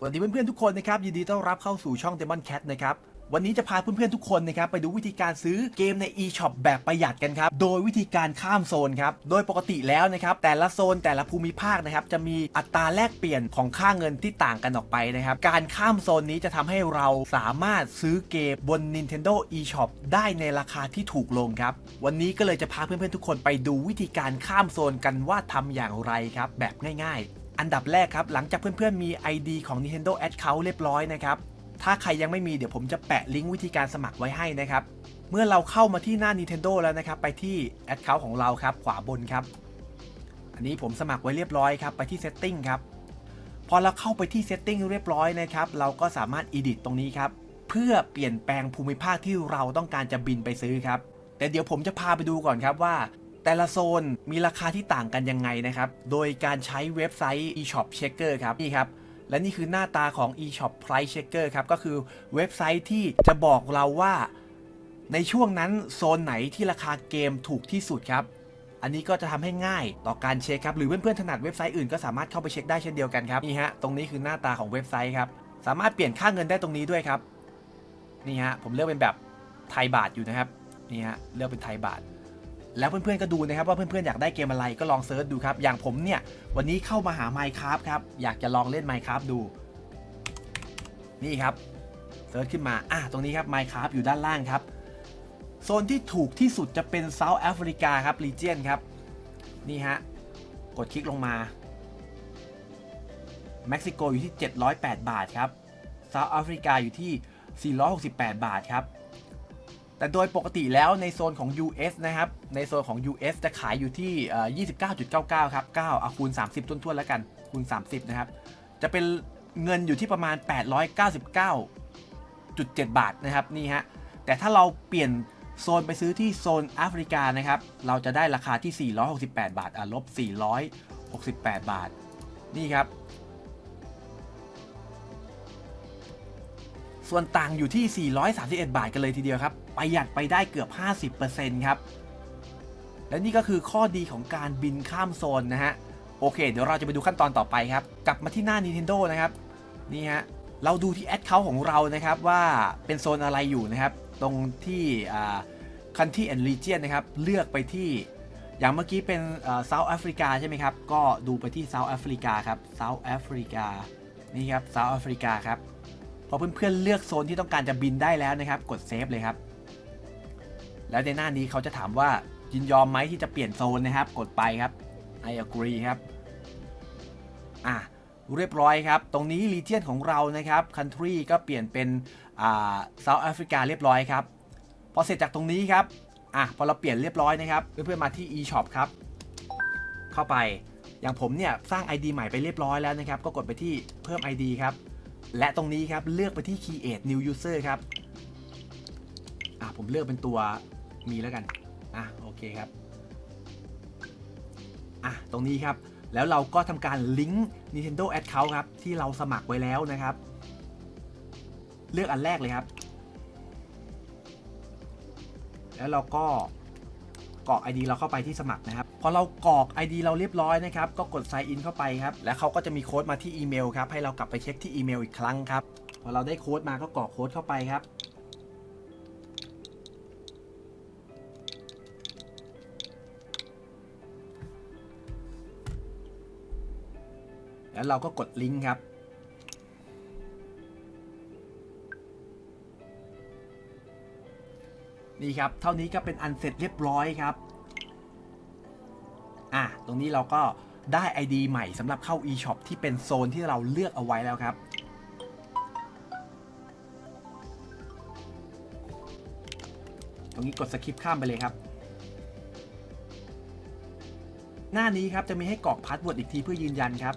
สวัสดีเพื่อนๆทุกคนนะครับยินดีต้อนรับเข้าสู่ช่อง Demon Cat นะครับวันนี้จะพาเพื่อนๆทุกคนนะครับไปดูวิธีการซื้อเกมใน eShop แบบประหยัดกันครับโดยวิธีการข้ามโซนครับโดยปกติแล้วนะครับแต่ละโซนแต่ละภูมิภาคนะครับจะมีอัตราแลกเปลี่ยนของค่าเงินที่ต่างกันออกไปนะครับการข้ามโซนนี้จะทำให้เราสามารถซื้อเกมบน Nintendo eShop ได้ในราคาที่ถูกลงครับวันนี้ก็เลยจะพาเพื่อนๆทุกคนไปดูวิธีการข้ามโซนกันว่าทำอย่างไรครับแบบง่าย ๆ อันดับแรกครับ หลังจากเพื่อนๆมี ID ของ Nintendo Account เรียบร้อยนะครับ ถ้าใครยังไม่มีเดี๋ยวผมจะแปะลิงก์วิธีการสมัครไว้ให้นะครับ เมื่อเราเข้ามาที่หน้า Nintendo แล้วนะครับ ไปที่ Account ของเราครับ ขวาบนครับ อันนี้ผมสมัครไว้เรียบร้อยครับ ไปที่ Setting ครับ พอเราเข้าไปที่ Setting เรียบร้อยนะครับ เราก็สามารถ Edit ตรงนี้ครับ เพื่อเปลี่ยนแปลงภูมิภาคที่เราต้องการจะบินไปซื้อครับ แต่เดี๋ยวผมจะพาไปดูก่อนครับว่า แต่ละโซนมีราคาที่ต่างกันยังไงนะครับ โดยการใช้เว็บไซต์ eShop Checker ครับนี่ครับและนี่คือหน้าตาของ eShop Price Checker ครับ ก็คือเว็บไซต์ที่จะบอกเราว่า ในช่วงนั้นโซนไหนที่ราคาเกมถูกที่สุดครับ อันนี้ก็จะทำให้ง่ายต่อการเช็คครับ หรือเพื่อนๆถนัดเว็บไซต์อื่นก็สามารถเข้าไปเช็คได้เช่นเดียวกันครับ นี่ฮะ ตรงนี้คือหน้าตาของเว็บไซต์ครับ สามารถเปลี่ยนค่าเงินได้ตรงนี้ด้วยครับ นี่ฮะ ผมเลือกเป็นแบบไทยบาทอยู่นะครับ นี่ฮะ เลือกเป็นไทยบาท แล้วเพื่อนๆก็ดูนะครับว่าเพื่อนๆอยากได้เกมอะไรก็ลอง search ดูครับ อย่างผมเนี่ยวันนี้เข้ามาหา Minecraft ครับ อยากจะลองเล่น Minecraft ดู นี่ครับ search ขึ้นมาอะตรงนี้ครับ Minecraft อยู่ด้านล่างครับ โซนที่ถูกที่สุดจะเป็น South Africa ครับ region ครับ นี่ฮะ กดคลิกลงมาเม็กซิโกอยู่ที่ 708 บาทครับเซาท์แอฟริกาอยู่ที่ 468 บาทครับ แต่โดยปกติแล้วในโซนของ US นะครับ ในโซนของ US จะขายอยู่ที่ 29.99 ครับ 9 เอาคูณ 30ท้วนๆแล้วกัน คูณ 30 นะครับ จะเป็นเงินอยู่ที่ประมาณ 899.7 บาทนะครับ นี่ฮะ แต่ถ้าเราเปลี่ยนโซนไปซื้อที่โซนแอฟริกานะครับ เราจะได้ราคาที่ 468 บาท อะ ลบ 468 บาท นี่ครับ ส่วนต่างอยู่ที่ 431 บาทกันเลยทีเดียวครับ ประหยัดไปได้เกือบ 50%ครับ และนี่ก็คือข้อดีของการบินข้ามโซนนะฮะ โอเค เดี๋ยวเราจะไปดูขั้นตอนต่อไปครับ กลับมาที่หน้า Nintendo นะครับ นี่ฮะ เราดูที่แอดเคาท์ของเรานะครับว่าเป็นโซนอะไรอยู่นะครับ ตรงที่ Country and Region นะครับ เลือกไปที่อย่างเมื่อกี้เป็น South Africa ใช่ไหมครับ ก็ดูไปที่ South Africa ครับ South Africa นี่ครับ South Africa ครับ พอเพื่อนๆเลือกโซนที่ต้องการจะบินได้แล้วนะครับ กด save เลยครับ แล้วในหน้านี้เขาจะถามว่ายินยอมไหมที่จะเปลี่ยนโซนนะครับ กดไปครับ I agree ครับ อะเรียบร้อยครับ ตรงนี้ region ของเรานะครับ country ก็เปลี่ยนเป็นอ่า South Africa เรียบร้อยครับ พอเสร็จจากตรงนี้ครับ อะพอเราเปลี่ยนเรียบร้อยนะครับ เพื่อนๆมาที่ eShop ครับ เข้าไป อย่างผมเนี่ยสร้าง ID ใหม่ไปเรียบร้อยแล้วนะครับ ก็กดไปที่เพิ่ม ID ครับ และตรงนี้ครับเลือกไปที่ create new user ครับ อะผมเลือกเป็นตัว มีแล้วกันอะโอเคครับอะตรงนี้ครับ แล้วเราก็ทำการลิงก์ Nintendo Account ครับ ที่เราสมัครไว้แล้วนะครับ เลือกอันแรกเลยครับ แล้วเราก็กรอก ID เราเข้าไปที่สมัครนะครับ พอเรากรอก ID เราเรียบร้อยนะครับ ก็กด sign in เข้าไปครับ แล้วเขาก็จะมีโค้ดมาที่อีเมลครับ ให้เรากลับไปเช็คที่อีเมลอีกครั้งครับ พอเราได้โค้ดมาก็กรอกโค้ดเข้าไปครับ แล้วเราก็กดลิงก์ครับ นี่ครับ เท่านี้ก็เป็นอันเสร็จเรียบร้อยครับ อะ ตรงนี้เราก็ได้ ID ใหม่สำหรับเข้า eShop ที่เป็นโซนที่เราเลือกเอาไว้แล้วครับตรงนี้กดสคิปข้ามไปเลยครับ หน้านี้ครับจะมีให้กรอก password อีกทีเพื่อยืนยันครับ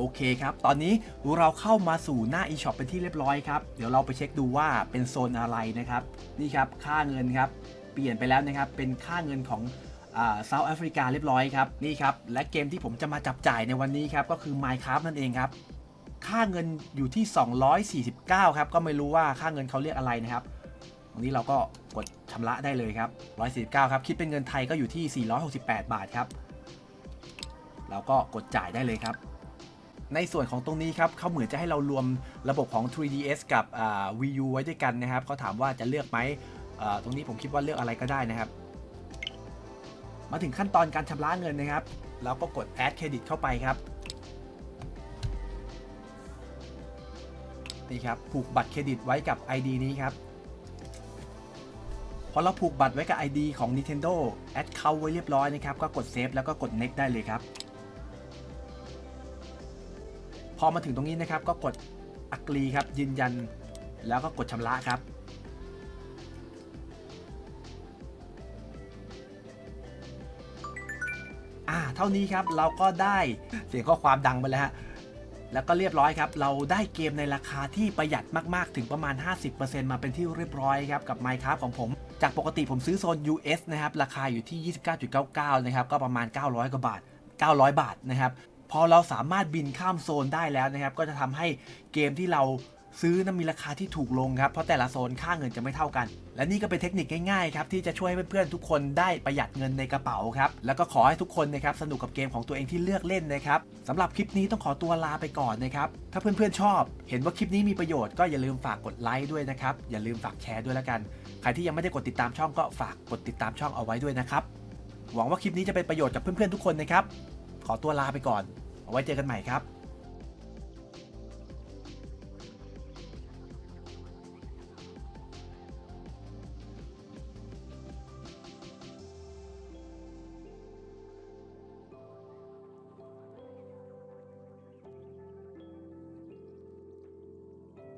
โอเคครับ ตอนนี้เราเข้ามาสู่หน้า eShop เป็นที่เรียบร้อยครับ เดี๋ยวเราไปเช็คดูว่าเป็นโซนอะไรนะครับ นี่ครับ ค่าเงินครับ เปลี่ยนไปแล้วนะครับ เป็นค่าเงินของ South Africa เรียบร้อยครับ นี่ครับ และเกมที่ผมจะมาจับจ่ายในวันนี้ครับ ก็คือ Minecraft นั่นเองครับ ค่าเงินอยู่ที่ 249 ครับ ก็ไม่รู้ว่าค่าเงินเขาเรียกอะไรนะครับตรงนี้เราก็กดชำระได้เลยครับ 149 ครับ คิดเป็นเงินไทยก็อยู่ที่ 468 บาทครับ เราก็กดจ่ายได้เลยครับ ในส่วนของตรงนี้ครับเขาเหมือนจะให้เรารวมระบบของ 3ds กับ Wii U ไว้ด้วยกันนะครับเขาถามว่าจะเลือกไหมตรงนี้ผมคิดว่าเลือกอะไรก็ได้นะครับ มาถึงขั้นตอนการชำระเงินนะครับเราก็กด add credit เข้าไปครับนี่ครับผูกบัตรเครดิตไว้กับ ID นี้ครับพอเราผูกบัตรไว้กับ ID ของ Nintendo add เข้าไว้เรียบร้อยนะครับ ก็กด save แล้วก็กด next ได้เลยครับ พอมาถึงตรงนี้นะครับ ก็กด agree ครับยืนยัน แล้วก็กดชำระครับ อ่าเท่านี้ครับเราก็ได้เสียงข้อความดังไปแล้วฮะแล้วก็เรียบร้อยครับ เราได้เกมในราคาที่ประหยัดมาก ๆ ถึงประมาณ 50%มาเป็นที่เรียบร้อยครับ กับ Minecraft ของผม จากปกติผมซื้อโซน US นะครับ ราคาอยู่ที่ 29.99 นะครับ ก็ประมาณ 900 กว่าบาท 900 บาทนะครับ พอเราสามารถบินข้ามโซนได้แล้วนะครับ ก็จะทำให้เกมที่เราซื้อนั้นมีราคาที่ถูกลงครับ เพราะแต่ละโซนค่าเงินจะไม่เท่ากัน และนี่ก็เป็นเทคนิคง่ายๆครับที่จะช่วยให้เพื่อนๆทุกคนได้ประหยัดเงินในกระเป๋าครับ แล้วก็ขอให้ทุกคนนะครับสนุกกับเกมของตัวเองที่เลือกเล่นนะครับสำหรับคลิปนี้ต้องขอตัวลาไปก่อนนะครับ ถ้าเพื่อนๆชอบ เห็นว่าคลิปนี้มีประโยชน์ก็อย่าลืมฝากกดไลค์ด้วยนะครับ อย่าลืมฝากแชร์ด้วยแล้วกัน ใครที่ยังไม่ได้กดติดตามช่องก็ฝากกดติดตามช่องเอาไว้ด้วยนะครับ หวังว่าคลิปนี้จะเป็นประโยชน์กับเพื่อนๆทุกคนนะครับ ขอตัวลาไปก่อน เอาไว้เจอกันใหม่ครับ